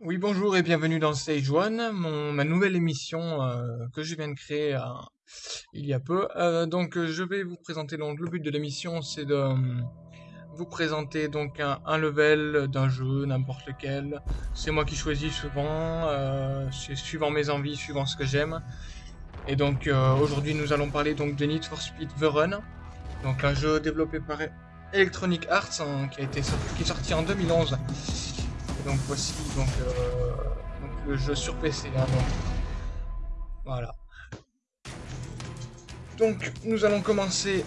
Oui, bonjour et bienvenue dans Stage One, ma nouvelle émission euh, que je viens de créer euh, il y a peu. Euh, donc, je vais vous présenter. Donc, le but de l'émission, c'est de vous présenter donc un, level d'un jeu, n'importe lequel. C'est moi qui choisis souvent, suivant mes envies, suivant ce que j'aime. Et donc, aujourd'hui, nous allons parler donc de Need for Speed The Run, donc un jeu développé par Electronic Arts hein, qui a été qui est sorti en 2011. Donc voici donc, euh, donc le jeu sur PC. hein. Voilà. Donc nous allons commencer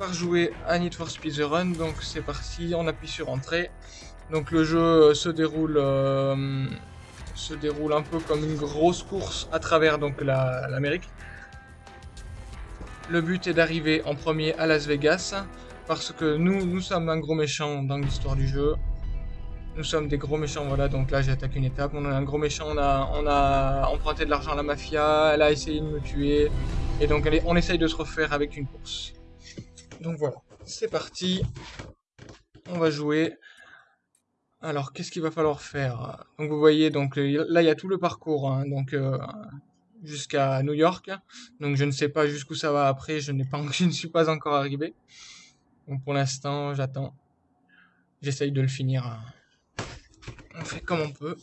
par jouer à Need for Speed The Run. Donc c'est parti, on appuie sur Entrée. Donc le jeu euh, se déroule euh, se déroule un peu comme une grosse course à travers donc la- l'Amérique. Le but est d'arriver en premier à Las Vegas parce que nous nous sommes un gros méchant dans l'histoire du jeu. Nous sommes des gros méchants, voilà, donc là j'ai attaqué une étape, on est un gros méchant, on a, on a emprunté de l'argent à la mafia, elle a essayé de me tuer, et donc on essaye de se refaire avec une course. Donc voilà, c'est parti, on va jouer. Alors, qu'est-ce qu'il va falloir faire? Donc vous voyez, donc là il y a tout le parcours, hein, donc euh, jusqu'à New York, donc je ne sais pas jusqu'où ça va après, je, ne suis pas encore arrivé. Donc pour l'instant, j'attends, j'essaye de le finir. On fait comme on peut.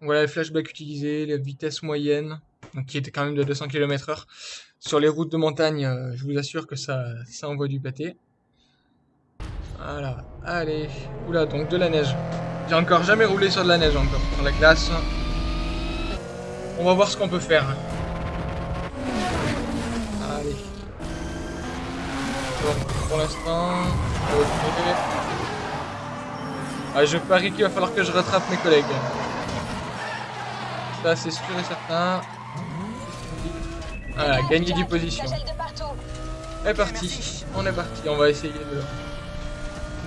Voilà les flashbacks utilisés, les vitesses moyennes, donc qui étaient quand même de 200 km heure. Sur les routes de montagne, euh, je vous assure que ça, ça envoie du pâté. Voilà, allez. Oula, donc de la neige. J'ai encore jamais roulé sur de la neige encore, sur la glace. On va voir ce qu'on peut faire. Allez. Bon, pour l'instant, Ah, je parie qu'il va falloir que je rattrape mes collègues. Ça, c'est sûr et certain. Voilà, gagner du position. C'est parti, on est parti. On va essayer de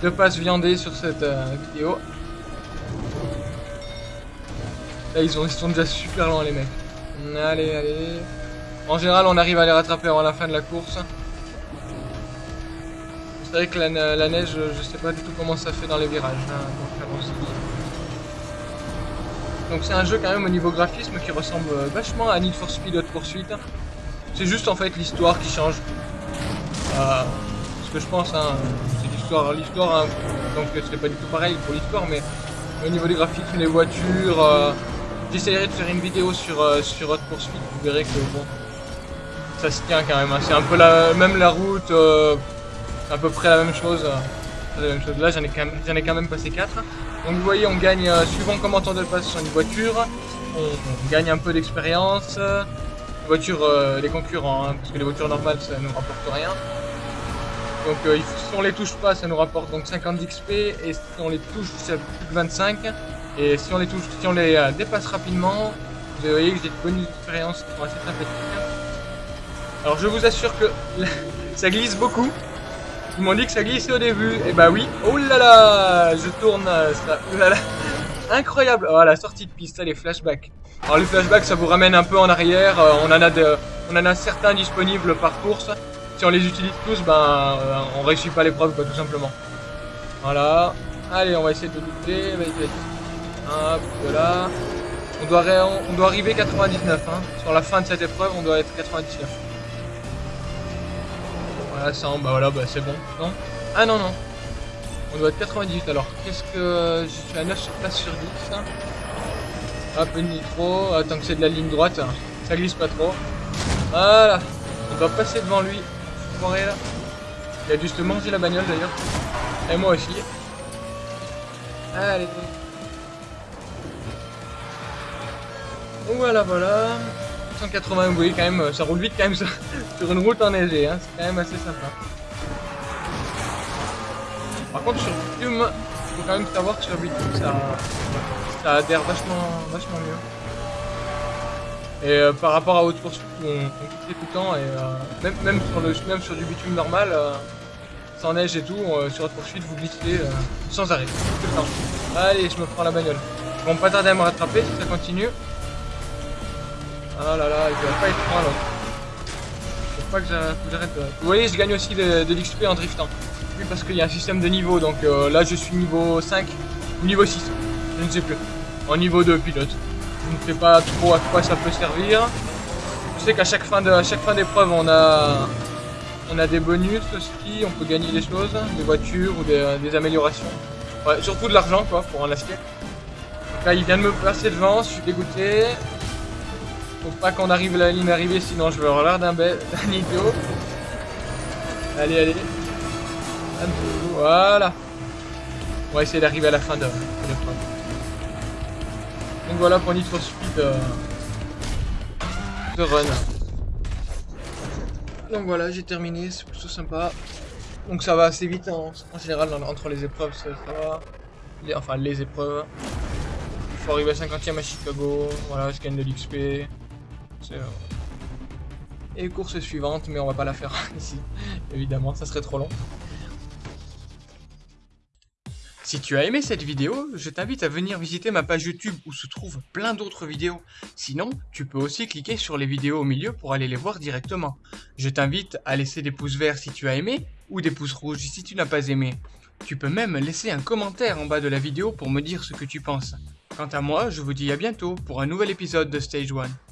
de pas se viander sur cette euh, vidéo. Là, ils, ont, ils sont déjà super lents, les mecs. Allez, allez. En général, on arrive à les rattraper avant la fin de la course. C'est vrai que la, ne- la neige, je sais pas du tout comment ça fait dans les virages. hein. Donc c'est un jeu quand même au niveau graphisme qui ressemble euh, vachement à Need for Speed Hot Pursuit. C'est juste en fait l'histoire qui change. Euh, ce que je pense, hein, c'est l'histoire, l'histoire. hein, donc c'est pas du tout pareil pour l'histoire, mais au niveau des graphismes, les voitures. euh, J'essaierai de faire une vidéo sur euh, sur Hot Pursuit. Vous verrez que bon, ça se tient quand même. hein. C'est un peu la même la route. À peu près la même chose. euh, la même chose. Là, j'en ai, quand même- passé 4. Donc, vous voyez, on gagne, euh, suivant comment on passe sur une voiture, on, gagne un peu d'expérience. Les voitures, euh, les concurrents, hein, parce que les voitures normales, ça nous rapporte rien. Donc, si on les touche pas, ça nous rapporte donc 50 d'XP, et si on les touche, c'est plus de 25. Et si on les touche, si on les dépasse rapidement, vous voyez que j'ai de bonnes expériences qui sont assez sympathiques. Alors, je vous assure que ça glisse beaucoup. Ils m'ont dit que ça glissait au début. Et bah oui. Oh là là Je tourne euh. Oh. Incroyable Oh la sortie de piste, les flashbacks. Alors les flashbacks ça vous ramène un peu en arrière. Euh, on, en a de- on en certains disponibles par course. Si on les utilise tous, ben euh, on réussit pas l'épreuve tout simplement. Voilà. Allez on va essayer de. Vas-y, vas-y. Hop, voilà. On doit, ré- on doit arriver 99 hein. Sur la fin de cette épreuve on doit être 99. Voilà, ça, bah voilà, bah c'est bon. Non Ah non, non. On doit être 98 alors. Qu'est-ce que. Je suis à 9 sur place sur 10. Hop, une nitro. Attends que c'est de la ligne droite. Ça glisse pas trop. Voilà. On doit passer devant lui. Là. Il a juste mangé la bagnole d'ailleurs. Et moi aussi. Allez. Voilà, voilà. 180 oui quand même, ça roule vite quand même sur, une route enneigée, hein. c'est quand même assez sympa. Par contre sur Bitume, faut quand même savoir que sur Bitume ça, adhère vachement, vachement mieux. Et euh, par rapport à Haute Course, on, on tout le temps et euh, même, même, sur du bitume normal, euh, sans neige et tout, euh, sur Haute Poursuite vous glissez euh, sans arrêt. Allez, je me prends la bagnole. Ils vont pas tarder à me rattraper si ça continue. Ah là là, il va pas être loin l'autre. Faut pas que j'arrête de... Vous voyez, je gagne aussi de, l'XP en driftant. Oui, parce qu'il y a un système de niveau, donc euh, là je suis niveau 5 ou niveau 6, je ne sais plus. en niveau de pilote. Je ne sais pas trop à quoi ça peut servir. Je sais qu'à chaque fin de, chaque fin d'épreuve, on a, on a des bonus aussi, on peut gagner des choses, des voitures ou des, améliorations. Ouais, surtout de l'argent quoi, pour en acheter. Là, il vient de me passer devant, je suis dégoûté. Faut pas qu'on arrive à la ligne d'arrivée, sinon je vais avoir l'air d'un idiot. Allez, allez. Voilà. On va essayer d'arriver à la fin de, l'épreuve. Donc voilà pour for Speed euh, de run. Donc voilà, j'ai terminé, c'est plutôt sympa. Donc ça va assez vite hein. en général entre les épreuves, ça, va. enfin les épreuves. Il faut arriver à 50ème à Chicago, voilà, scan de l'XP. Et course suivante, mais on va pas la faire ici, évidemment, ça serait trop long. Si tu as aimé cette vidéo, je t'invite à venir visiter ma page YouTube où se trouvent plein d'autres vidéos. Sinon, tu peux aussi cliquer sur les vidéos au milieu pour aller les voir directement. Je t'invite à laisser des pouces verts si tu as aimé ou des pouces rouges si tu n'as pas aimé. Tu peux même laisser un commentaire en bas de la vidéo pour me dire ce que tu penses. Quant à moi, je vous dis à bientôt pour un nouvel épisode de Stage 1.